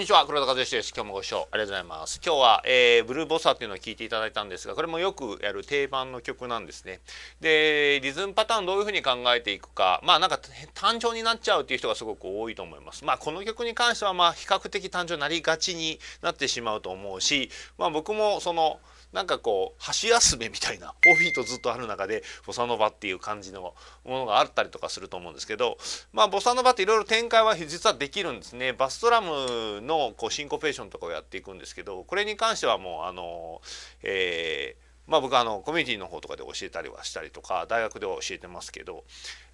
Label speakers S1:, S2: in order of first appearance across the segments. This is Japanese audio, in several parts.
S1: にちは黒田和義です。今日もご視聴ありがとうございます。今日は、えー、ブルーボサっていうのを聞いていただいたんですがこれもよくやる定番の曲なんですね。でリズムパターンどういうふうに考えていくかまあなんか単調になっちゃうっていう人がすごく多いと思います。まあこの曲に関してはまあ比較的単調になりがちになってしまうと思うしまあ僕もそのなんかこう箸休めみたいな 4フィートずっとある中でボサノバっていう感じのものがあったりとかすると思うんですけどまあボサノバっていろいろ展開は実はできるんですねバストラムのこうシンコペーションとかをやっていくんですけどこれに関してはもうあのえーまあ僕はあのコミュニティの方とかで教えたりはしたりとか大学では教えてますけど、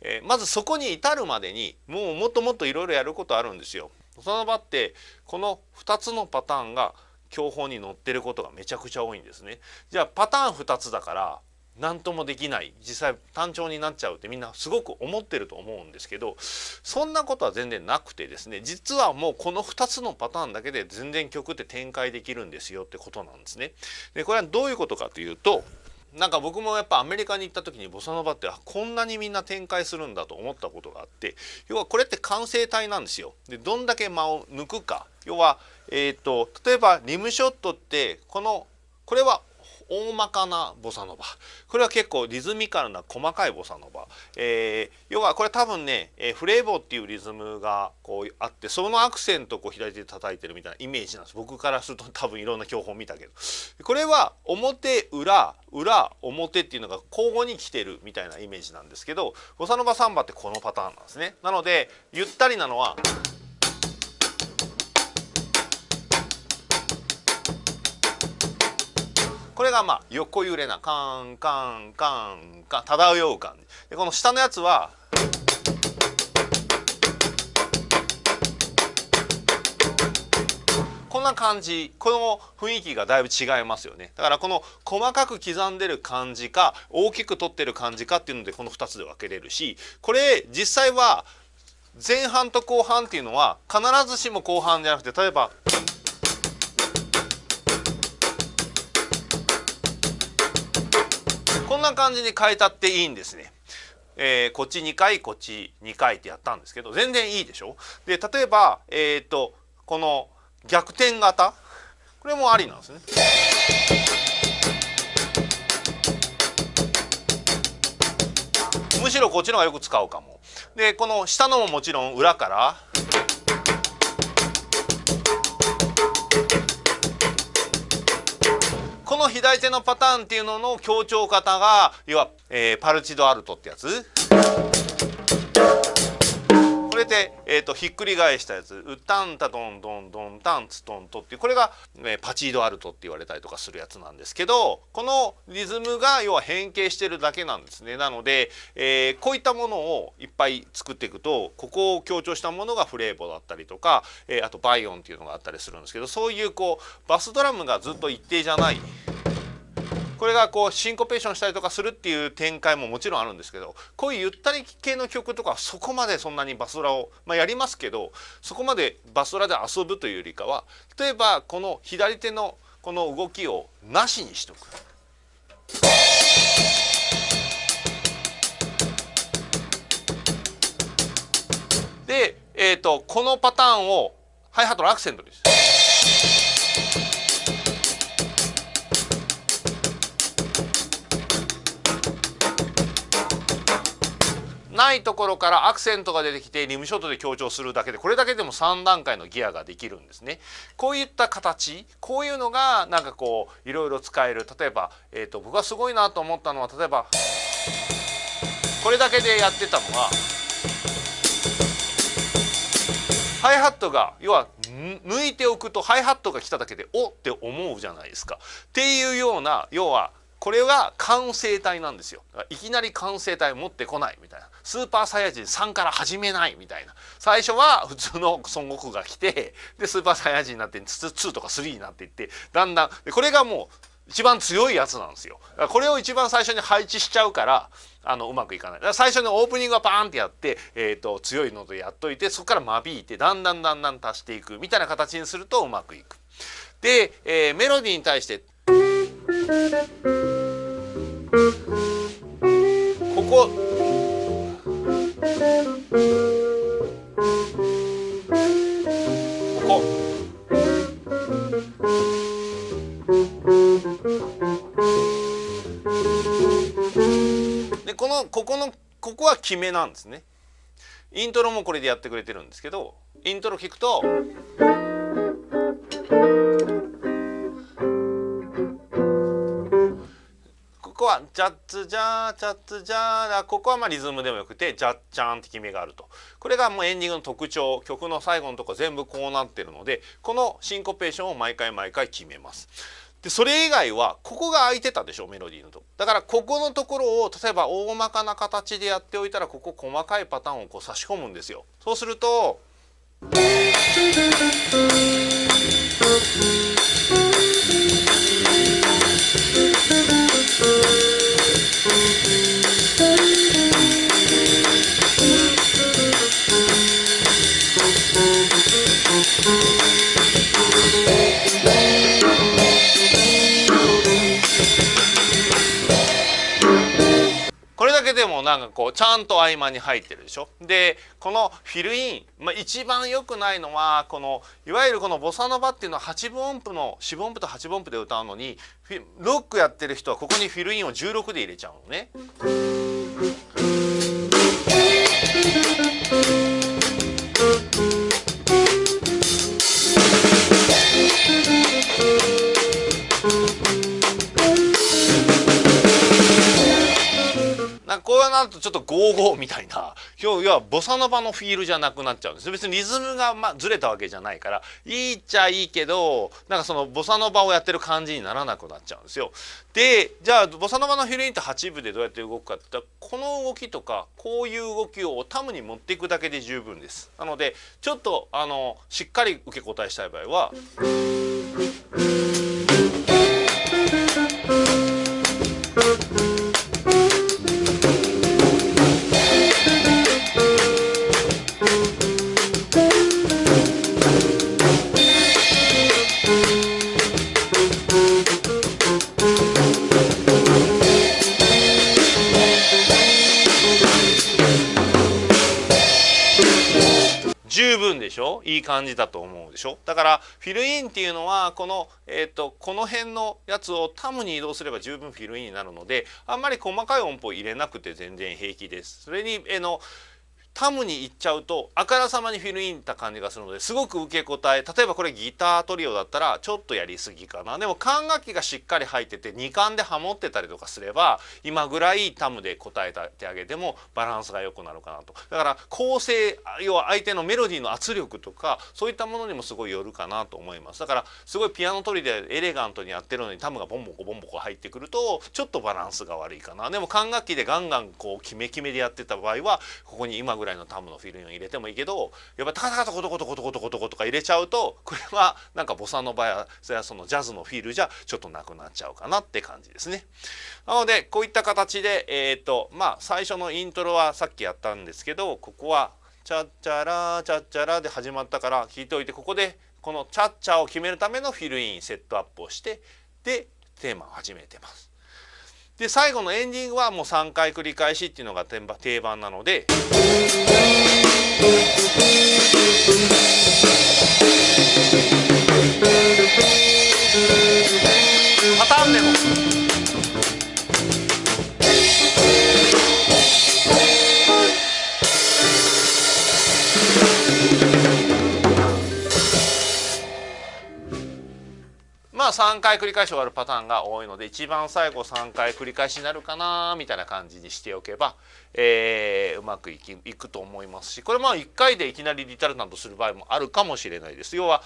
S1: えー、まずそこに至るまでにもうもっともっといろいろやることあるんですよ。ボサノバってこの2つのパターンが教本に載ってることがめちゃくちゃ多いんですね。じゃあパターン2つだから何ともできない実際単調になっちゃうってみんなすごく思ってると思うんですけどそんなことは全然なくてですね実はもうこの2つのパターンだけで全然曲って展開できるんですよってことなんですね。でこれはどういうことかというとなんか僕もやっぱアメリカに行った時にボサノバってこんなにみんな展開するんだと思ったことがあって要はこれって完成体なんですよ。でどんだけ間を抜くか要は、えーと、例えばリムショットってこのこれは大まかなボサノバ。これは結構リズミカルな細かいボサノバ、えー、要はこれ多分ね、えー、フレーボーっていうリズムがこうあってそのアクセントをこう左手で叩いてるみたいなイメージなんです。僕からすると多分いろんな教本見たけど。これは表裏裏表っていうのが交互に来てるみたいなイメージなんですけどボサノバサンバってこのパターンなんですね。なのでゆったりなのはこれがまあ横揺れなカンカンカンカン漂う感じでこの下のやつはこんな感じこの雰囲気がだいぶ違いますよねだからこの細かく刻んでる感じか大きく取ってる感じかっていうのでこの2つで分けれるしこれ実際は前半と後半っていうのは必ずしも後半じゃなくて例えば。こんな感じに変えたっていいんですね。えー、こっち2回こっち2回ってやったんですけど全然いいでしょ？で例えば、えーと、この逆転型？これもありなんですね。むしろこっちの方がよく使うかも。でこの下のももちろん裏から左手のパターンっていうのの強調方が要は、えー、パルチドアルトってやつこれで、えーと、ひっくり返したやつ「うたんたどんどんどんたんつとんと」っていうこれが、えー、パチードアルトって言われたりとかするやつなんですけどこのリズムが要は変形してるだけなんですねなので、えー、こういったものをいっぱい作っていくとここを強調したものがフレーボだったりとか、えー、あとバイオンっていうのがあったりするんですけどそういうこうバスドラムがずっと一定じゃない。これがこうシンコペーションしたりとかするっていう展開ももちろんあるんですけどこういうゆったり系の曲とかそこまでそんなにバスドラを、まあ、やりますけどそこまでバスドラで遊ぶというよりかは例えばこの左手のこの動きをなしにしとく。で、えーと、このパターンをハイハットのアクセントです。ないところからアクセントが出てきてリムショットで強調するだけでこれだけでも3段階のギアができるんですね。こういった形こういうのがなんかこういろいろ使える例えば、えーと、僕がすごいなと思ったのは例えばこれだけでやってたのはハイハットが要は抜いておくとハイハットが来ただけでおって思うじゃないですか。っていうような要はこれは完成体なんですよ。いきなり完成体を持ってこないみたいな。スーパーサイヤ人3から始めないみたいな。最初は普通の孫悟空が来てでスーパーサイヤ人になって2とか3になっていってだんだんこれがもう一番強いやつなんですよ。これを一番最初に配置しちゃうからあのうまくいかない。最初にオープニングはパーンってやって、えーと、強いのでやっといてそこから間引いてだんだんだんだん足していくみたいな形にするとうまくいく。で、えー、メロディーに対してここここでこのここのここは決めなんですねイントロもこれでやってくれてるんですけどイントロ聞くと。こはジャッツジャージャッツジャーだここはまあリズムでもよくてジャッチャーンって決めがあるとこれがもうエンディングの特徴曲の最後のとこ全部こうなってるのでこのシンコペーションを毎回毎回決めます。でそれ以外はここが空いてたでしょメロディーのとだからここのところを例えば大まかな形でやっておいたらここ細かいパターンをこう差し込むんですよ。そうするとだけでもなんかこうちゃんと合間に入ってるでしょ？でこのフィルイン、まあ、一番良くないのはこのいわゆるこのボサノバっていうのは8分音符の4分音符と8分音符で歌うのにロックやってる人はここにフィルインを16で入れちゃうのね。こうなるとちょっとゴーゴーみたいな要はボサノバのフィールじゃなくなっちゃうんです別にリズムがまずれたわけじゃないからいいっちゃいいけどなんかそのボサノバをやってる感じにならなくなっちゃうんですよ。でじゃあボサノバのフィルインって8部でどうやって動くかって言ったらこの動きとかこういう動きをタムに持っていくだけで十分です。なのでちょっとあのしっかり受け答えしたい場合は。十分でしょ？いい感じだと思うでしょ？だからフィルインっていうのはこの,、えーと、この辺のやつをタムに移動すれば十分フィルインになるのであんまり細かい音符を入れなくて全然平気です。それに、えー、のタムに行っちゃうとあからさまにフィルインた感じがするのですごく受け答え例えばこれギタートリオだったらちょっとやりすぎかな。でも管楽器がしっかり入ってて2管でハモってたりとかすれば今ぐらいタムで答えてあげてもバランスが良くなるかなと。だから構成要は相手のメロディーの圧力とかそういったものにもすごいよるかなと思います。だからすごいピアノトリでエレガントにやってるのにタムがボンボコボンボコ入ってくるとちょっとバランスが悪いかな。でも管楽器でガンガンこうキメキメでやってた場合はここに今ぐらいらいのタムのフィルインを入れてもいいけどやっぱタカタカタコトコトコトコトコトコとか入れちゃうとこれはなんかボサノバやそのジャズのフィールじゃちょっとなくなっちゃうかなって感じですね。なのでこういった形でえっ、ー、とまあ最初のイントロはさっきやったんですけどここはチャッチャラチャッチャラで始まったから聞いておいてここでこのチャッチャを決めるためのフィルインセットアップをしてでテーマを始めてます。で最後のエンディングはもう3回繰り返しっていうのが定番なので。3回繰り返し終わるパターンが多いので一番最後3回繰り返しになるかなみたいな感じにしておけば、えー、うまくいきいくと思いますしこれまあ1回でいきなりリタルタントする場合もあるかもしれないです。要は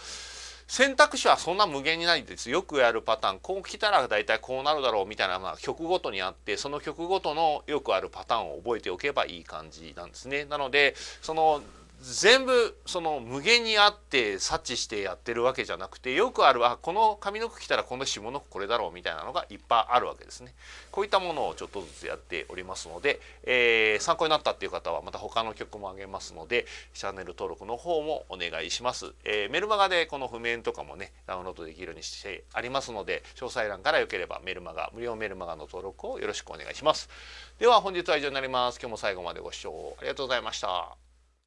S1: 選択肢はそんな無限にないですよくやるパターンこう来たら大体こうなるだろうみたいな、まあ、曲ごとにあってその曲ごとのよくあるパターンを覚えておけばいい感じなんですね。なのでその全部その無限にあって察知してやってるわけじゃなくてよくあるあこの上の句来たらこの下の句これだろうみたいなのがいっぱいあるわけですね。こういったものをちょっとずつやっておりますので、えー、参考になったっていう方はまた他の曲もあげますのでチャンネル登録の方もお願いします。えー、メルマガでこの譜面とかもねダウンロードできるようにしてありますので詳細欄からよければメルマガ無料メルマガの登録をよろしくお願いします。では本日は以上になります。今日も最後までご視聴ありがとうございました。